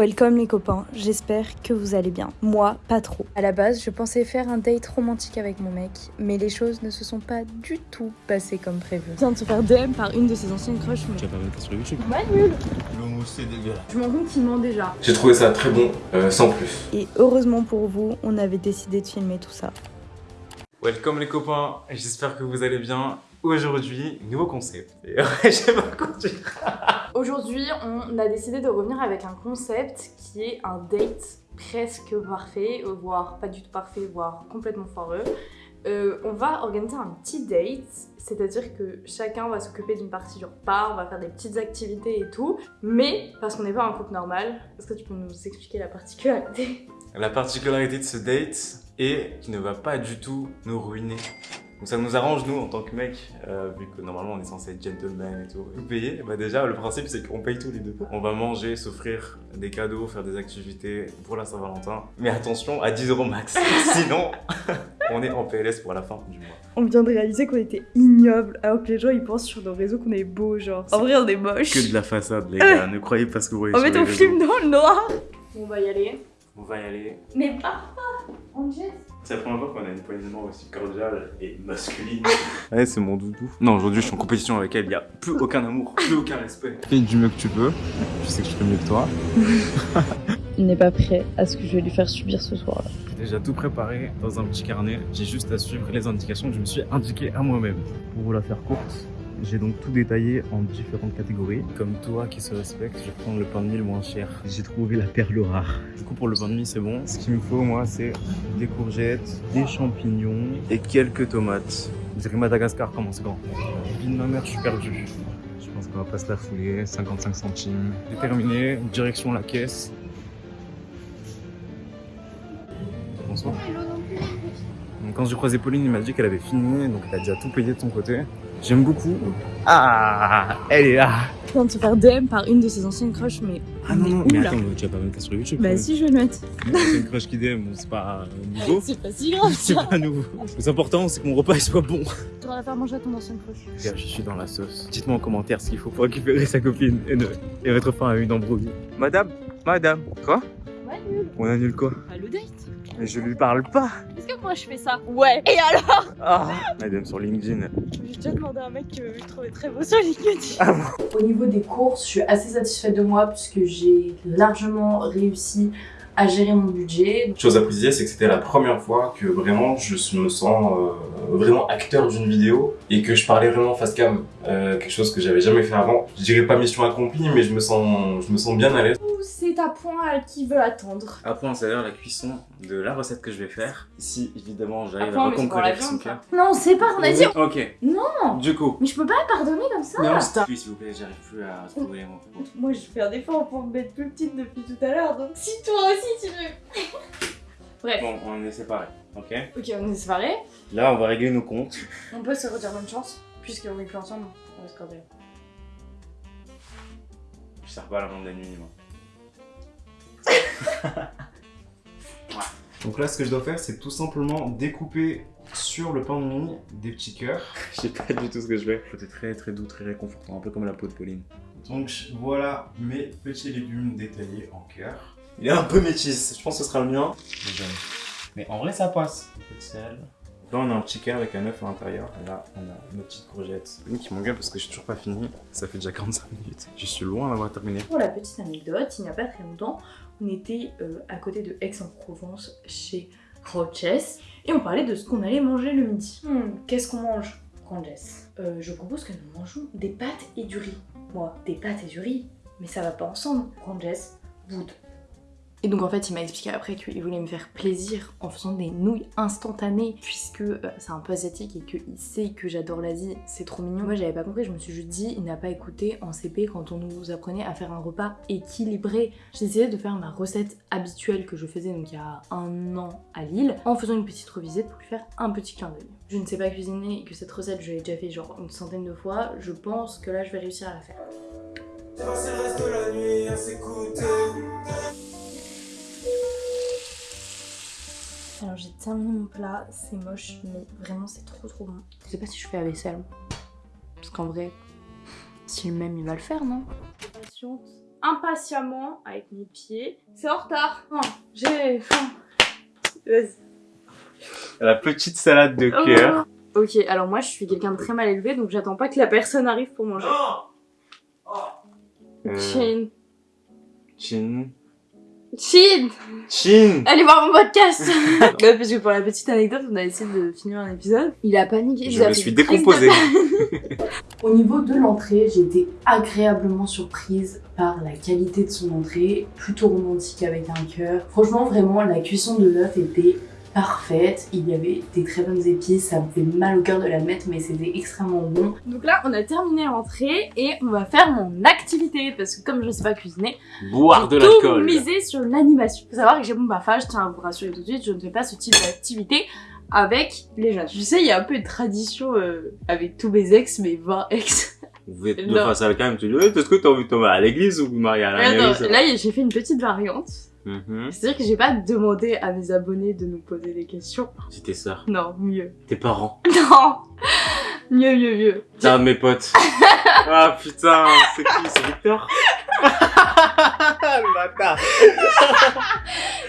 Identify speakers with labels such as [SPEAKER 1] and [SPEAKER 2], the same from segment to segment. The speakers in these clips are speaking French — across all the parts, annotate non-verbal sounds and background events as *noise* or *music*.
[SPEAKER 1] Welcome les copains, j'espère que vous allez bien. Moi, pas trop. À la base, je pensais faire un date romantique avec mon mec, mais les choses ne se sont pas du tout passées comme prévu. Je viens de se faire DM par une de ses anciennes crushs. mais-
[SPEAKER 2] Tu vas pas mettre sur YouTube
[SPEAKER 1] Ouais, nul
[SPEAKER 2] L'homo c'est dégueulasse.
[SPEAKER 1] Je m'en rends qu'il ment déjà.
[SPEAKER 3] J'ai trouvé ça très bon, euh, sans plus.
[SPEAKER 1] Et heureusement pour vous, on avait décidé de filmer tout ça.
[SPEAKER 2] Welcome les copains, j'espère que vous allez bien. Aujourd'hui, nouveau concept. Et *laughs* ouais, pas continué.
[SPEAKER 1] Aujourd'hui, on a décidé de revenir avec un concept qui est un date presque parfait, voire pas du tout parfait, voire complètement foireux. Euh, on va organiser un petit date, c'est-à-dire que chacun va s'occuper d'une partie du repas, on va faire des petites activités et tout, mais parce qu'on n'est pas un couple normal, est-ce que tu peux nous expliquer la particularité?
[SPEAKER 2] La particularité de ce date est qu'il ne va pas du tout nous ruiner. Donc ça nous arrange nous en tant que mec, euh, vu que normalement on est censé être gentleman et tout. Tout payer, bah déjà le principe c'est qu'on paye tous les deux. On va manger, s'offrir des cadeaux, faire des activités pour la Saint-Valentin. Mais attention, à 10 euros max. *laughs* Sinon, on est en PLS pour la fin du mois.
[SPEAKER 1] On vient de réaliser qu'on était ignoble, alors que les gens ils pensent sur nos réseaux qu'on est beau, genre. En vrai, on est moche.
[SPEAKER 2] Que de la façade les gars, *laughs* ne croyez pas ce que vous voyez sur
[SPEAKER 1] fait,
[SPEAKER 2] les
[SPEAKER 1] on
[SPEAKER 2] réseaux.
[SPEAKER 1] filme dans le noir. On va y aller.
[SPEAKER 2] On va y aller.
[SPEAKER 1] Mais pas On jette.
[SPEAKER 2] C'est la première fois qu'on a une poignée de main aussi cordiale et masculine. *laughs* Ouais, c'est mon doudou. Non, aujourd'hui, je suis en compétition avec elle. Il n'y a plus aucun amour, plus aucun respect. Fais du mieux que tu peux. Je sais que je fais mieux que toi. *laughs*
[SPEAKER 1] Il n'est pas prêt à ce que je vais lui faire subir ce soir-là.
[SPEAKER 2] J'ai déjà tout préparé dans un petit carnet. J'ai juste à suivre les indications que je me suis indiqué à moi-même. Pour vous la faire courte, j'ai donc tout détaillé en différentes catégories. Comme toi qui se respecte, je vais prendre le pain de mie le moins cher. J'ai trouvé la perle rare. Du coup, pour le pain de mie, c'est bon. Ce qu'il me faut, moi, c'est des courgettes, des champignons et quelques tomates. Je dirais Madagascar, comment c'est grand. Vie de ma mère, je suis perdu. Je pense qu'on va pas se la fouler. 55 centimes. J'ai terminé. Direction la caisse. Bonsoir. Donc, Quand j'ai croisé Pauline, il m'a dit qu'elle avait fini, donc elle a déjà tout payé de son côté. J'aime beaucoup. Ah, elle est là.
[SPEAKER 1] Je viens de se faire DM par une de ses anciennes crushs, mais.
[SPEAKER 2] Ah non,
[SPEAKER 1] on
[SPEAKER 2] non,
[SPEAKER 1] où,
[SPEAKER 2] mais
[SPEAKER 1] là
[SPEAKER 2] attends, tu vas pas mettre ça sur YouTube.
[SPEAKER 1] Bah
[SPEAKER 2] quand
[SPEAKER 1] si, je vais le mettre.
[SPEAKER 2] C'est une crush *laughs* qui DM, c'est pas nouveau.
[SPEAKER 1] C'est pas si grave
[SPEAKER 2] C'est pas nouveau. Le plus important, c'est que mon repas il soit bon.
[SPEAKER 1] Tu vas la faire manger à ton ancienne crush.
[SPEAKER 2] Je suis dans la sauce. Dites-moi en commentaire ce qu'il faut pour récupérer sa copine et, ne... et mettre fin à une embrouille. Madame, madame, quoi?
[SPEAKER 1] Ouais, nul.
[SPEAKER 2] On annule quoi?
[SPEAKER 1] Le date.
[SPEAKER 2] Mais je lui parle pas.
[SPEAKER 1] Est-ce que moi je fais ça Ouais. Et alors
[SPEAKER 2] Ah Madame sur LinkedIn.
[SPEAKER 1] J'ai déjà demandé à un mec que je trouvais très beau sur LinkedIn.
[SPEAKER 2] Ah bon
[SPEAKER 4] Au niveau des courses, je suis assez satisfaite de moi puisque j'ai largement réussi à gérer mon budget.
[SPEAKER 3] Chose à préciser, c'est que c'était la première fois que vraiment je me sens euh, vraiment acteur d'une vidéo et que je parlais vraiment face cam. Euh, quelque chose que j'avais jamais fait avant. Je dirais pas mission accomplie, mais je me sens, je me sens bien à l'aise.
[SPEAKER 1] C'est à point qui veut attendre.
[SPEAKER 2] À point, c'est à dire la cuisson de la recette que je vais faire. Ici, évidemment,
[SPEAKER 4] À
[SPEAKER 2] j'arrive à
[SPEAKER 4] c'est la
[SPEAKER 2] reconquérir son cœur.
[SPEAKER 4] Non, on sait pas, on a dit.
[SPEAKER 2] Ok.
[SPEAKER 4] Non
[SPEAKER 2] Du coup.
[SPEAKER 4] Mais je peux pas pardonner comme ça
[SPEAKER 2] Non, stop. Oui, s'il vous plaît, j'arrive plus à trouver mots.
[SPEAKER 1] Moi je fais un effort pour me mettre plus petite depuis tout à l'heure, donc si toi aussi tu veux. Bref.
[SPEAKER 2] Bon, on est séparés, ok
[SPEAKER 1] Ok, on est séparés.
[SPEAKER 2] Là, on va régler nos comptes.
[SPEAKER 1] On peut se redire bonne chance, puisqu'on est plus ensemble. On va se cordial.
[SPEAKER 2] Je sers pas à la vente de la nuit, moi. *laughs* Donc là, ce que je dois faire, c'est tout simplement découper sur le pain de mie des petits cœurs. *laughs* Je sais pas du tout ce que je fais. Côté très très doux, très réconfortant, un peu comme la peau de Pauline. Donc voilà mes petits légumes détaillés en cœur. Il est un peu métis, je pense que ce sera le mien. Mais en vrai, ça passe. Un peu de sel. Là, on a un petit cœur avec un œuf à l'intérieur. Et là, on a nos petites courgettes. Une qui m'engueule parce que j'ai toujours pas fini. Ça fait déjà 45 minutes. Je suis loin d'avoir terminé.
[SPEAKER 1] Pour la petite anecdote, il n'y a pas très longtemps, on était euh, à côté de Aix-en-Provence chez Roches et on parlait de ce qu'on allait manger le midi. Hmm, Qu'est-ce qu'on mange, Ranges Euh, Je propose que nous mangeons des pâtes et du riz. Moi, des pâtes et du riz, mais ça va pas ensemble. Ranges, wood. Et donc en fait, il m'a expliqué après qu'il voulait me faire plaisir en faisant des nouilles instantanées, puisque euh, c'est un peu asiatique et qu'il sait que j'adore l'Asie, c'est trop mignon. Moi j'avais pas compris, je me suis juste dit, il n'a pas écouté en CP quand on nous apprenait à faire un repas équilibré. J'ai essayé de faire ma recette habituelle que je faisais donc il y a un an à Lille, en faisant une petite revisite pour lui faire un petit clin d'œil. Je ne sais pas cuisiner et que cette recette je l'ai déjà fait genre une centaine de fois, je pense que là je vais réussir à la faire. Alors j'ai terminé mon plat, c'est moche, mais vraiment c'est trop trop bon. Je sais pas si je fais la vaisselle. Parce qu'en vrai, si le même il va le faire, non? Patiente impatiemment avec mes pieds. C'est en retard. Non, j'ai faim. Vas-y.
[SPEAKER 2] La petite salade de
[SPEAKER 1] Oh.
[SPEAKER 2] cœur.
[SPEAKER 1] Ok, alors moi je suis quelqu'un de très mal élevé, donc j'attends pas que la personne arrive pour manger.
[SPEAKER 2] Euh,
[SPEAKER 1] Chin.
[SPEAKER 2] Chin.
[SPEAKER 1] Chin
[SPEAKER 2] Chin
[SPEAKER 1] Allez voir mon podcast Ouais, *laughs* parce que pour la petite anecdote, on a essayé de finir un épisode. Il a paniqué.
[SPEAKER 2] Je me suis
[SPEAKER 1] une crise de
[SPEAKER 2] décomposé. *laughs*
[SPEAKER 4] Au niveau de l'entrée, j'ai été agréablement surprise par la qualité de son entrée, plutôt romantique avec un cœur. Franchement, vraiment, la cuisson de l'œuf était parfaite. Il y avait des très bonnes épices, ça me fait mal au cœur de l'admettre, mais c'était extrêmement bon.
[SPEAKER 1] Donc là, on a terminé l'entrée et on va faire mon activité parce que comme je sais pas cuisiner,
[SPEAKER 2] Boire de l'alcool.
[SPEAKER 1] misé sur l'animation. Faut savoir que j'ai mon baffage, je tiens à vous rassurer tout de suite, je ne fais pas ce type d'activité avec les jeunes. Je sais, il y a un peu une tradition euh, avec tous mes ex, mes 20 ex.
[SPEAKER 2] Vous êtes *laughs* de
[SPEAKER 1] Non.
[SPEAKER 2] face à la cam, tu dis, est-ce que t'as envie de tomber à l'église ou marier à la mairie
[SPEAKER 1] là, j'ai fait une petite variante.
[SPEAKER 2] Mhm.
[SPEAKER 1] C'est-à-dire que j'ai pas demandé à mes abonnés de nous poser des questions.
[SPEAKER 2] C'est tes sœurs,
[SPEAKER 1] Non, mieux.
[SPEAKER 2] tes parents. *laughs*
[SPEAKER 1] Non Mieux, mieux, mieux.
[SPEAKER 2] Tiens, mes potes. *laughs* ah putain, c'est qui C'est Victor?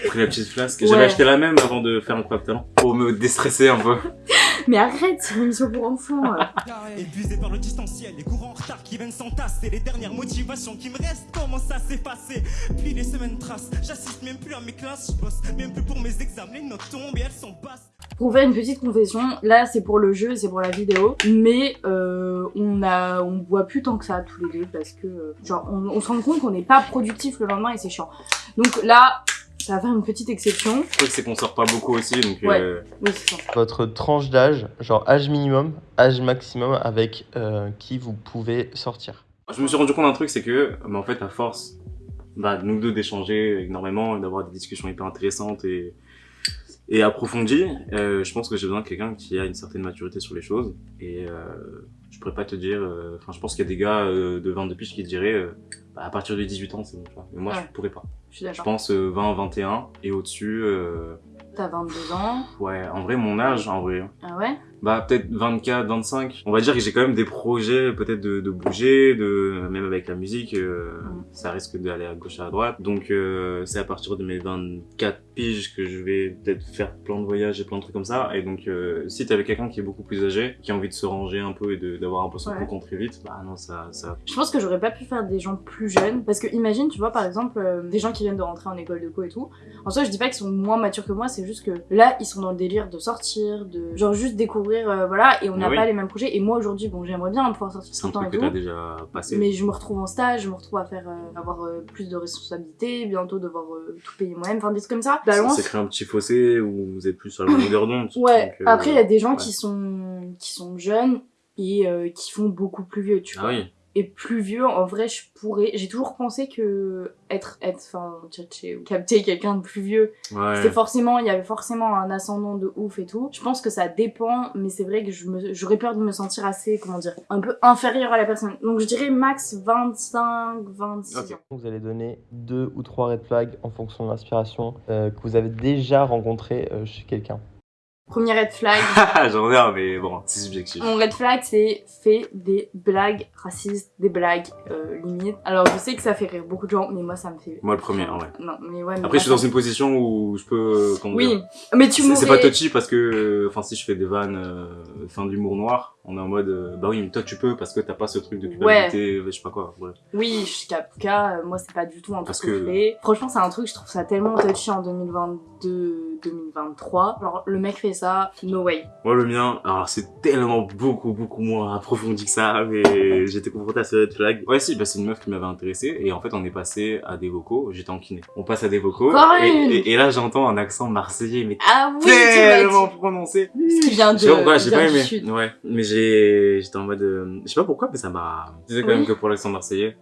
[SPEAKER 2] J'ai pris la petite flasque.
[SPEAKER 1] Ouais.
[SPEAKER 2] J'avais acheté la même avant de faire un club talent. Pour me déstresser un peu.
[SPEAKER 1] Mais arrête, c'est une émission pour enfants.
[SPEAKER 5] Épuisé par le distanciel, les courants en retard qui viennent s'entasser, les dernières motivations qui me restent commencent à s'effacer. Puis les semaines tracent, j'assiste même plus à mes classes, je bosse même plus pour mes examens, les notes tombent et elles sont basses.
[SPEAKER 1] Pour faire une petite confession, là c'est pour le jeu, c'est pour la vidéo, mais euh, on a, on boit plus tant que ça tous les deux parce que euh, genre on, on se rend compte qu'on n'est pas productif le lendemain et c'est chiant. Donc là, ça va faire une petite exception.
[SPEAKER 2] Le truc, c'est qu'on sort pas beaucoup aussi, donc
[SPEAKER 1] Ouais.
[SPEAKER 2] euh,
[SPEAKER 1] Oui, c'est ça.
[SPEAKER 6] Votre tranche d'âge, genre âge minimum, âge maximum avec euh, qui vous pouvez sortir.
[SPEAKER 2] Je me suis rendu compte d'un truc, c'est que, bah, en fait, à force, bah, nous deux d'échanger énormément, et d'avoir des discussions hyper intéressantes et, et approfondies, euh, je pense que j'ai besoin de quelqu'un qui a une certaine maturité sur les choses. Et euh, je pourrais pas te dire, euh, enfin, je pense qu'il y a des gars euh, de 22 piges qui te diraient, euh, bah, à partir de 18 ans, c'est bon. Mais moi,
[SPEAKER 1] Ouais.
[SPEAKER 2] je pourrais pas.
[SPEAKER 1] Je suis
[SPEAKER 2] Je pense euh, 20, 21 et au-dessus, euh,
[SPEAKER 1] T'as 22 ans.
[SPEAKER 2] ouais, en vrai, mon âge, en vrai.
[SPEAKER 1] Ah ouais?
[SPEAKER 2] Bah peut-être 24, 25. On va dire que j'ai quand même des projets peut-être de, de bouger, de même avec la musique, euh, ça risque d'aller à gauche à droite. Donc euh, c'est à partir de mes 24 piges que je vais peut-être faire plein de voyages et plein de trucs comme ça. Et donc euh, si t'avais quelqu'un qui est beaucoup plus âgé, qui a envie de se ranger un peu et d'avoir un peu son
[SPEAKER 1] Ouais.
[SPEAKER 2] très vite, bah non ça ça.
[SPEAKER 1] Je pense que j'aurais pas pu faire des gens plus jeunes parce que imagine, tu vois, par exemple, des gens qui viennent de rentrer en école de co et tout. En soi, je dis pas qu'ils sont moins matures que moi, c'est juste que là, ils sont dans le délire de sortir, de genre juste découvrir, euh, voilà, et on n'a
[SPEAKER 2] Oui.
[SPEAKER 1] pas les mêmes projets. Et moi aujourd'hui, bon, j'aimerais bien pouvoir sortir
[SPEAKER 2] C'est
[SPEAKER 1] tout
[SPEAKER 2] un
[SPEAKER 1] le temps
[SPEAKER 2] truc
[SPEAKER 1] et
[SPEAKER 2] que
[SPEAKER 1] tout.
[SPEAKER 2] t'as déjà passé.
[SPEAKER 1] Mais je me retrouve en stage, je me retrouve à faire euh, avoir euh, plus de responsabilités, bientôt devoir tout payer moi-même, enfin des trucs comme ça.
[SPEAKER 2] Ça
[SPEAKER 1] Balance.
[SPEAKER 2] s'est créé un petit fossé où vous êtes plus sur la longueur d'onde.
[SPEAKER 1] Ouais. Après, il y a des gens
[SPEAKER 2] ouais.
[SPEAKER 1] qui sont qui sont jeunes et qui font beaucoup plus vieux, tu
[SPEAKER 2] Ah
[SPEAKER 1] vois.
[SPEAKER 2] oui.
[SPEAKER 1] Et plus vieux, en vrai, je pourrais. J'ai toujours pensé que être, être, enfin, tchatcher ou capter quelqu'un de plus vieux,
[SPEAKER 2] Ouais.
[SPEAKER 1] c'était forcément, il y avait forcément un ascendant de ouf et tout. Je pense que ça dépend, mais c'est vrai que j'aurais peur de me sentir assez, comment dire, un peu inférieure à la personne. Donc je dirais max 25, 26
[SPEAKER 2] Ok.
[SPEAKER 1] ans.
[SPEAKER 6] Vous allez donner deux ou trois red flags en fonction de l'inspiration euh, que vous avez déjà rencontré euh, chez quelqu'un.
[SPEAKER 1] Premier red flag. *laughs*
[SPEAKER 2] J'en ai un, mais bon, c'est subjectif.
[SPEAKER 1] Mon red flag, c'est fait des blagues racistes, des blagues euh, limites. Alors je sais que ça fait rire beaucoup de gens, mais moi ça me fait.
[SPEAKER 2] Moi le premier, en vrai.
[SPEAKER 1] Non, mais ouais. mais
[SPEAKER 2] Après, je suis dans une position où je peux. euh, comment
[SPEAKER 1] Oui,
[SPEAKER 2] dire,
[SPEAKER 1] mais tu
[SPEAKER 2] C'est c'est pas
[SPEAKER 1] m'aurais.
[SPEAKER 2] touchy parce que, euh, enfin, si je fais des vannes, euh, fin d'humour noir, on est en mode, euh, bah oui, mais toi tu peux parce que t'as pas ce truc de culpabilité, je sais pas quoi. bref.
[SPEAKER 1] Oui, je suis euh, moi c'est pas du tout un truc
[SPEAKER 2] Parce
[SPEAKER 1] que,
[SPEAKER 2] que-
[SPEAKER 1] je fais. Franchement, c'est un truc, je trouve ça tellement touchy en 2022, 2023. Genre, le mec fait ça, no way.
[SPEAKER 2] Moi, le mien, alors c'est tellement beaucoup, beaucoup moins approfondi que ça, mais *laughs* j'étais confronté à ce red flag. Ouais, si, bah c'est une meuf qui m'avait intéressé et en fait, on est passé à des vocaux. J'étais en kiné. On passe à des vocaux et, et- et là, j'entends un accent marseillais, mais
[SPEAKER 1] Ah oui, tu
[SPEAKER 2] tellement prononcé.
[SPEAKER 1] Ce qui vient de.
[SPEAKER 2] Sais j'ai pas aimé. Ouais, mais j'ai, j'étais en mode, euh, je sais pas pourquoi, mais ça m'a. Je disais quand
[SPEAKER 1] Oui.
[SPEAKER 2] même que pour l'accent marseillais,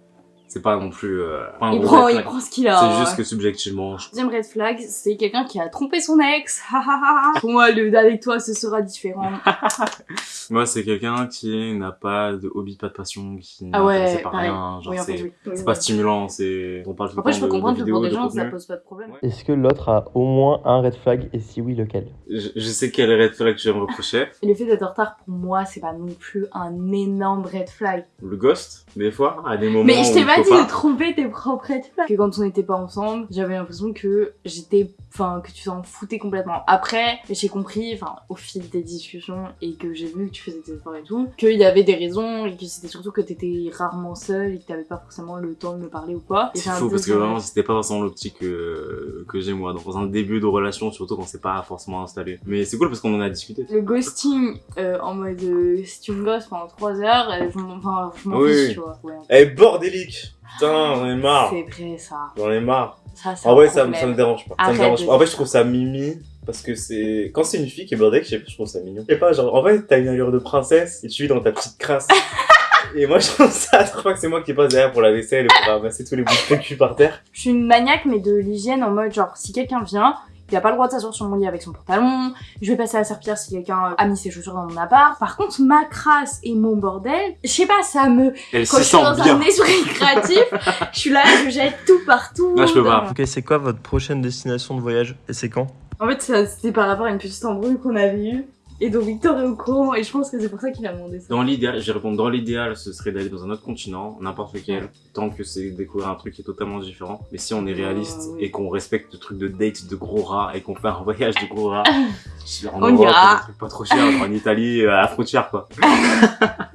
[SPEAKER 2] c'est pas non plus. Euh, pas un
[SPEAKER 1] Il
[SPEAKER 2] gros
[SPEAKER 1] prend,
[SPEAKER 2] red
[SPEAKER 1] il
[SPEAKER 2] flag.
[SPEAKER 1] prend ce qu'il a.
[SPEAKER 2] C'est juste que subjectivement, je...
[SPEAKER 1] Deuxième red flag, c'est quelqu'un qui a trompé son ex. *laughs* Pour moi, le avec toi, ce sera différent. *laughs*
[SPEAKER 2] moi c'est quelqu'un qui n'a pas de hobby, pas de passion, qui
[SPEAKER 1] Ah ouais, pareil.
[SPEAKER 2] rien, genre
[SPEAKER 1] Oui,
[SPEAKER 2] c'est,
[SPEAKER 1] fait, oui. Oui,
[SPEAKER 2] c'est
[SPEAKER 1] oui.
[SPEAKER 2] pas stimulant, c'est, on parle tout le
[SPEAKER 1] Après,
[SPEAKER 2] temps
[SPEAKER 1] je peux
[SPEAKER 2] de,
[SPEAKER 1] comprendre
[SPEAKER 2] de
[SPEAKER 1] que
[SPEAKER 2] vidéos,
[SPEAKER 1] pour des
[SPEAKER 2] de
[SPEAKER 1] gens, ça pose pas de problème.
[SPEAKER 2] Ouais.
[SPEAKER 6] Est-ce que l'autre a au moins un red flag? Et si oui, lequel?
[SPEAKER 2] Je, je sais quel red flag je vais me reprocher. *laughs*
[SPEAKER 1] Le fait d'être en retard, pour moi, c'est pas non plus un énorme red flag.
[SPEAKER 2] Le ghost, des fois, à des moments
[SPEAKER 1] Mais je t'ai pas de trouver tes propres red flags. Que quand on n'était pas ensemble, j'avais l'impression que j'étais, enfin, que tu t'en foutais complètement. Après, j'ai compris, enfin, au fil des discussions et que j'ai vu que tu faisais des efforts et tout, qu'il y avait des raisons et que c'était surtout que t'étais rarement seule et que t'avais pas forcément le temps de me parler ou quoi.
[SPEAKER 2] C'est
[SPEAKER 1] un
[SPEAKER 2] faux parce que vraiment c'était pas forcément l'optique que, que j'ai moi dans un début de relation surtout quand c'est pas forcément installé. Mais c'est cool parce qu'on en a discuté.
[SPEAKER 1] Le ghosting euh, en mode euh, si tu me ghostes pendant 3 heures, euh, je m'en fiche,
[SPEAKER 2] oui.
[SPEAKER 1] tu vois. Ouais.
[SPEAKER 2] Eh bordélique Putain, j'en ai marre
[SPEAKER 1] C'est vrai ça.
[SPEAKER 2] J'en ai marre
[SPEAKER 1] Ça, c'est
[SPEAKER 2] En vrai, ça, me- ça me dérange pas. Ça me
[SPEAKER 1] Arrête
[SPEAKER 2] dérange
[SPEAKER 1] de
[SPEAKER 2] pas. En fait, je trouve ça mimi. Parce que c'est. Quand c'est une fille qui est bordée, je sais pas, je trouve ça mignon. Je sais pas, genre, en fait, t'as une allure de princesse et tu vis dans ta petite crasse. *laughs* et moi, je trouve ça à chaque fois que c'est moi qui passe derrière pour la vaisselle et pour ramasser tous les bouts de cul par terre.
[SPEAKER 1] Je suis une maniaque, mais de l'hygiène en mode genre, si quelqu'un vient, il a pas le droit de s'asseoir sur mon lit avec son pantalon, je vais passer à la serpillère si quelqu'un a mis ses chaussures dans mon appart. Par contre, ma crasse et mon bordel, je sais pas, ça me.
[SPEAKER 2] Elle
[SPEAKER 1] Quand je suis dans
[SPEAKER 2] bien.
[SPEAKER 1] un esprit *laughs* créatif, je suis là, je jette tout partout.
[SPEAKER 2] Non, je peux pas.
[SPEAKER 6] Ok, c'est quoi votre prochaine destination de voyage et c'est quand?
[SPEAKER 1] En fait, c'était par rapport à une petite embrouille qu'on avait eue. Et donc Victor est au courant, et je pense que c'est pour ça qu'il a demandé ça.
[SPEAKER 2] Dans l'idéal, je vais répondre dans l'idéal, ce serait d'aller dans un autre continent, n'importe lequel, tant que c'est découvrir un truc qui est totalement différent. Mais si on est réaliste
[SPEAKER 1] Euh, oui.
[SPEAKER 2] et qu'on respecte le truc de date de gros rats et qu'on fait un voyage de gros *laughs* suis en
[SPEAKER 1] On
[SPEAKER 2] Europe,
[SPEAKER 1] ira.
[SPEAKER 2] un truc pas trop cher, genre en Italie, euh, à la frontière quoi. *laughs*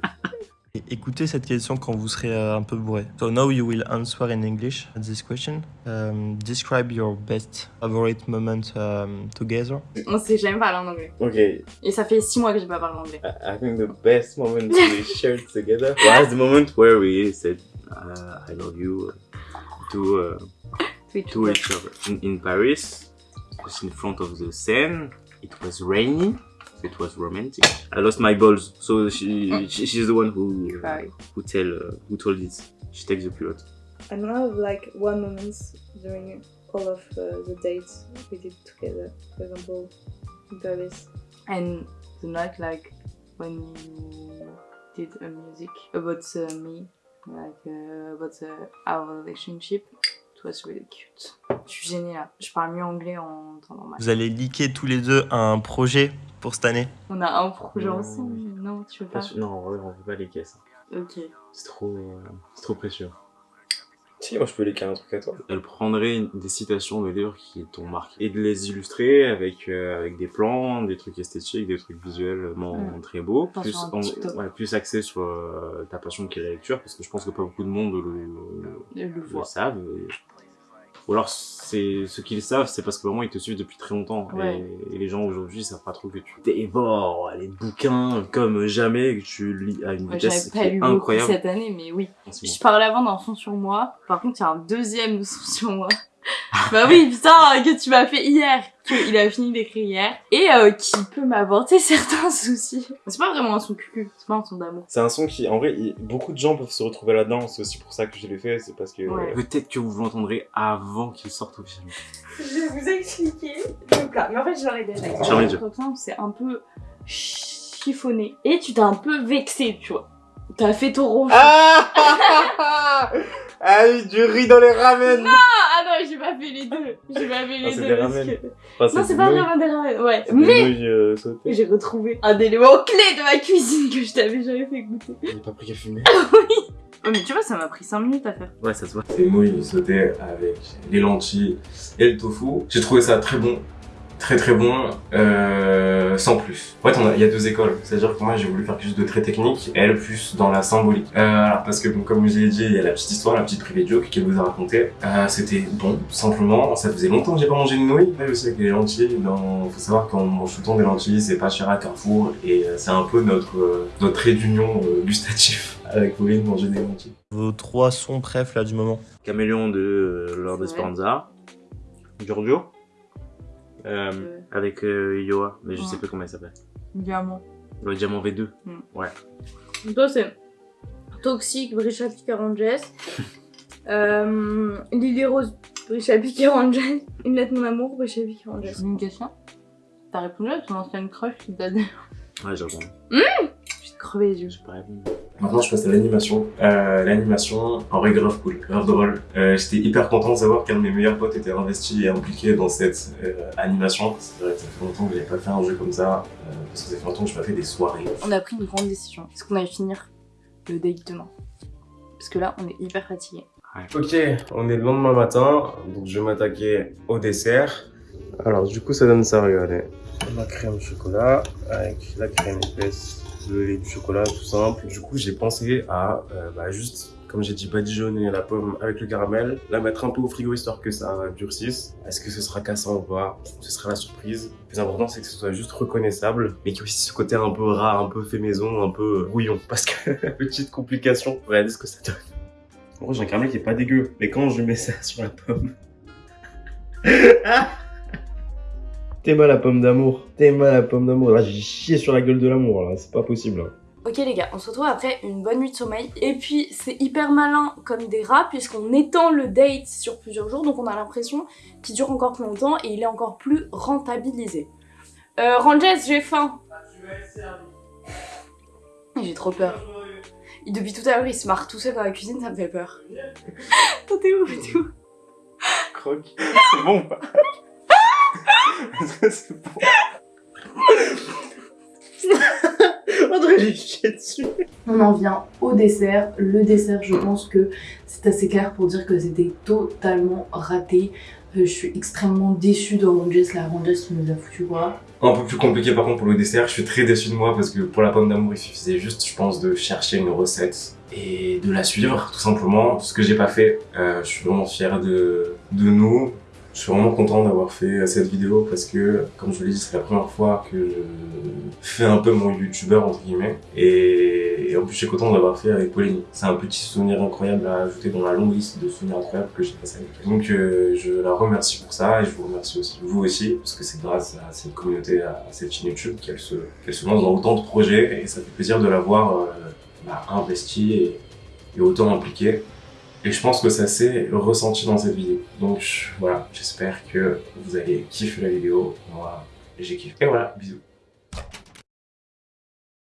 [SPEAKER 6] Écoutez cette question quand vous serez euh, un peu bourré. So now you will answer in English this question. Um, describe your best favorite moment um, together.
[SPEAKER 1] On s'est jamais parlé en anglais.
[SPEAKER 2] Ok,
[SPEAKER 1] Et ça fait 6 mois que j'ai pas parlé en anglais.
[SPEAKER 2] I think the best moment we shared together was the moment where we said uh, I love you to uh, to each other in, in Paris. It was in front of the Seine. It was rainy. It was romantic. I lost my balls, so she, she she's the one who uh,
[SPEAKER 1] Cry.
[SPEAKER 2] who tell uh, who told it. She takes the culotte.
[SPEAKER 7] I don't have like one moment during all of uh, the dates we did together. For example, in Paris.
[SPEAKER 1] And the night, like, when you did a music about uh, me, like, uh, about uh, our relationship, it was really cute. Je suis gênée là. Je parle mieux anglais en temps normal.
[SPEAKER 6] Vous allez liker tous les deux un projet pour cette année.
[SPEAKER 1] On a un projet
[SPEAKER 2] Non.
[SPEAKER 1] ensemble. Non, tu veux pas
[SPEAKER 2] Non, en vrai, on peut pas les caisses.
[SPEAKER 1] Ok.
[SPEAKER 2] C'est trop, euh, c'est trop précieux.
[SPEAKER 3] Si, moi je peux léquer un truc à toi.
[SPEAKER 2] Elle prendrait des citations de livres qui t'ont marqué et de les illustrer avec euh, avec des plans, des trucs esthétiques, des trucs visuellement
[SPEAKER 1] Mm.
[SPEAKER 2] très beaux,
[SPEAKER 1] Pas
[SPEAKER 2] plus en-
[SPEAKER 1] TikTok.
[SPEAKER 2] ouais, plus axé sur euh, ta passion qui est la lecture parce que je pense que pas beaucoup de monde le,
[SPEAKER 1] le
[SPEAKER 2] savent. Ou alors c'est ce qu'ils savent, c'est parce que vraiment ils te suivent depuis très longtemps
[SPEAKER 1] Ouais.
[SPEAKER 2] et, et les gens aujourd'hui savent pas trop que tu dévores les bouquins comme jamais que tu lis à une
[SPEAKER 1] Ouais, J'avais
[SPEAKER 2] vitesse
[SPEAKER 1] pas lu beaucoup
[SPEAKER 2] incroyable.
[SPEAKER 1] cette année, mais oui.
[SPEAKER 2] moment.
[SPEAKER 1] Je parlais avant d'un son sur moi. Par contre, il y a un deuxième *laughs* son sur moi. Bah oui, putain, que tu m'as fait hier. Qu'il a fini d'écrire hier. Et euh, qui peut m'apporter *laughs* certains soucis. C'est pas vraiment un son cucu. C'est pas un son d'amour.
[SPEAKER 3] C'est un son qui, en vrai, il- beaucoup de gens peuvent se retrouver là-dedans. C'est aussi pour ça que je l'ai fait. C'est parce que.
[SPEAKER 1] Ouais.
[SPEAKER 2] Peut-être que vous l'entendrez avant qu'il sorte officiellement.
[SPEAKER 7] Je vais vous expliquer le plat. Mais en fait, je l'aurais déjà
[SPEAKER 1] ça, c'est un peu chiffonné. Et tu t'es un peu vexé, tu vois. T'as fait ton rouge.
[SPEAKER 3] Ah *laughs* Ah oui, du riz dans les ramen
[SPEAKER 1] Ah non, j'ai pas fait les deux. J'ai pas fait les
[SPEAKER 3] Ah, c'est
[SPEAKER 1] deux.
[SPEAKER 3] des
[SPEAKER 1] parce que-
[SPEAKER 3] Enfin,
[SPEAKER 1] Non, c'est pas vraiment des ramen. Ouais. Mais
[SPEAKER 3] euh,
[SPEAKER 1] j'ai retrouvé un élément clé de ma cuisine que je t'avais jamais fait goûter.
[SPEAKER 3] J'ai pas pris qu'à fumer. *laughs*
[SPEAKER 1] Oh, mais tu vois, ça m'a pris 5 minutes à faire.
[SPEAKER 2] Ouais, ça se voit.
[SPEAKER 3] Des nouilles sautées avec les lentilles et le tofu. J'ai trouvé ça très bon. Très très bon, euh, sans plus. En fait, on a- il y a deux écoles. C'est-à-dire que moi, j'ai voulu faire quelque chose de très technique, et elle plus dans la symbolique. Euh, alors, parce que, bon, comme je l'ai dit, il y a la petite histoire, la petite privée joke qu'elle vous a racontée. Euh, C'était bon, simplement. Ça faisait longtemps que j'ai pas mangé de nouilles. Et aussi avec les lentilles. Dans... Faut savoir qu'en mange tout le temps des lentilles, c'est pas cher à Carrefour, et euh, c'est un peu notre, euh, notre trait d'union euh, gustatif *laughs* avec Pauline, manger des lentilles.
[SPEAKER 6] Vos trois sons préf là du moment.
[SPEAKER 2] Caméléon de euh, Lord
[SPEAKER 1] Ouais.
[SPEAKER 2] Esperanza. Giorgio. Euh,
[SPEAKER 1] Ouais.
[SPEAKER 2] avec euh, Yoa, mais je
[SPEAKER 1] Ouais.
[SPEAKER 2] sais plus comment il s'appelle.
[SPEAKER 1] Diamant.
[SPEAKER 2] Le diamant V2.
[SPEAKER 1] Toi, c'est Toxic, Brisha Picaranges. *laughs* euh, Lily Rose, Brisha Picaranges. Une lettre mon amour, Brisha Picaranges. Une question T'as répondu à ton ancienne crush qui t'a dit
[SPEAKER 2] Ouais, j'ai répondu.
[SPEAKER 1] Je te crevais les yeux.
[SPEAKER 2] J'ai pas répondu.
[SPEAKER 3] Maintenant, je passe à l'animation. Euh, l'animation, en vrai, grave cool, grave drôle. Euh, J'étais hyper content de savoir qu'un de mes meilleurs potes était investi et impliqué dans cette euh, animation. C'est vrai que ça fait longtemps que j'ai pas fait un jeu comme ça, euh, parce que ça fait longtemps que je pas fait des soirées.
[SPEAKER 1] On a pris une grande décision. Est-ce qu'on allait finir le date demain? Parce que là, on est hyper fatigué.
[SPEAKER 2] Ok, on est le lendemain matin, donc je vais m'attaquer au dessert. Alors du coup ça donne ça, regardez. La crème chocolat avec la crème épaisse de lait du chocolat, tout simple. Du coup j'ai pensé à euh, bah, juste, comme j'ai dit, badigeonner la pomme avec le caramel, la mettre un peu au frigo histoire que ça durcisse. Est-ce que ce sera cassant ou pas? Ce sera la surprise. Le plus important c'est que ce soit juste reconnaissable, mais qu'il y ait aussi ce côté un peu rare, un peu fait maison, un peu rouillon. Parce que, *laughs* petite complication, regardez ce que ça donne. En gros, j'ai un caramel qui est pas dégueu. Mais quand je mets ça sur la pomme... *laughs* T'es mal la pomme d'amour. T'es mal la pomme d'amour. Là, j'ai chié sur la gueule de l'amour, là. C'est pas possible. hein.
[SPEAKER 1] Ok les gars, on se retrouve après une bonne nuit de sommeil. Et puis c'est hyper malin comme des rats puisqu'on étend le date sur plusieurs jours. Donc on a l'impression qu'il dure encore plus longtemps et il est encore plus rentabilisé. Euh, Ranges, j'ai faim. *laughs* J'ai trop peur. Et depuis tout à l'heure, il se marre tout seul dans la cuisine, ça me fait peur. *laughs* Attends, t'es où T'es où?
[SPEAKER 2] Croque. C'est bon ou pas? C'est bon. *laughs* André, j'ai chié dessus.
[SPEAKER 8] On en vient au dessert. Le dessert, je pense que c'est assez clair pour dire que c'était totalement raté. Euh, je suis extrêmement déçue de Ranges, la Ranges qui nous a foutu quoi.
[SPEAKER 2] Un peu plus compliqué par contre pour le dessert, je suis très déçu de moi parce que pour la pomme d'amour il suffisait juste je pense de chercher une recette et de la suivre tout simplement, ce que j'ai pas fait. Euh, je suis vraiment fier de, de nous, je suis vraiment content d'avoir fait cette vidéo parce que comme je l'ai dit c'est la première fois que je fais un peu mon youtubeur entre guillemets et, et en plus je suis content d'avoir fait avec Pauline. C'est un petit souvenir incroyable à ajouter dans la longue liste de souvenirs incroyables que j'ai passé avec elle. Donc euh, je la remercie pour ça et je vous remercie aussi vous aussi parce que c'est grâce à cette communauté, à cette chaîne YouTube qu'elle se, se lance dans autant de projets et ça fait plaisir de la voir euh, bah, investie et, et autant impliquée. Et je pense que ça s'est ressenti dans cette vidéo. Donc voilà, j'espère que vous allez kiffer la vidéo. Moi, j'ai kiffé. Et voilà, bisous.